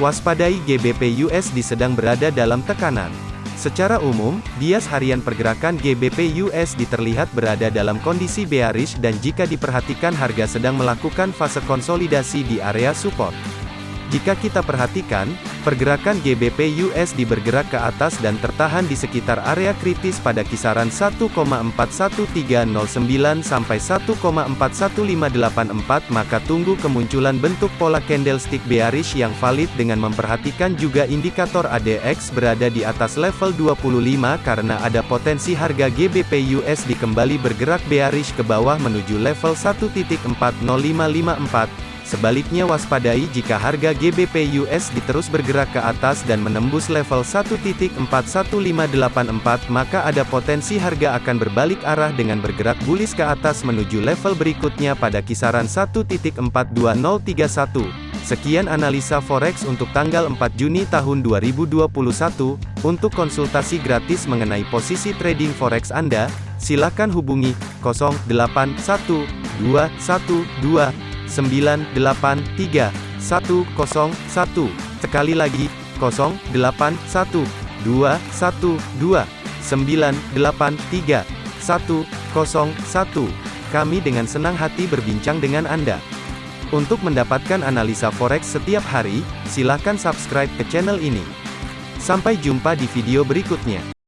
Waspadai GBP USD sedang berada dalam tekanan. Secara umum, bias harian pergerakan GBP USD terlihat berada dalam kondisi bearish dan jika diperhatikan harga sedang melakukan fase konsolidasi di area support. Jika kita perhatikan, pergerakan GBP USD bergerak ke atas dan tertahan di sekitar area kritis pada kisaran 1,41309 sampai 1,41584 maka tunggu kemunculan bentuk pola candlestick bearish yang valid dengan memperhatikan juga indikator ADX berada di atas level 25 karena ada potensi harga GBP USD kembali bergerak bearish ke bawah menuju level 1.40554 Sebaliknya waspadai jika harga GBP USD terus bergerak ke atas dan menembus level 1.41584 maka ada potensi harga akan berbalik arah dengan bergerak bullish ke atas menuju level berikutnya pada kisaran 1.42031. Sekian analisa forex untuk tanggal 4 Juni tahun 2021. Untuk konsultasi gratis mengenai posisi trading forex Anda, silakan hubungi 081212 983 101. Sekali lagi, 081 212 983 101. Kami dengan senang hati berbincang dengan Anda. Untuk mendapatkan analisa forex setiap hari, silakan subscribe ke channel ini. Sampai jumpa di video berikutnya.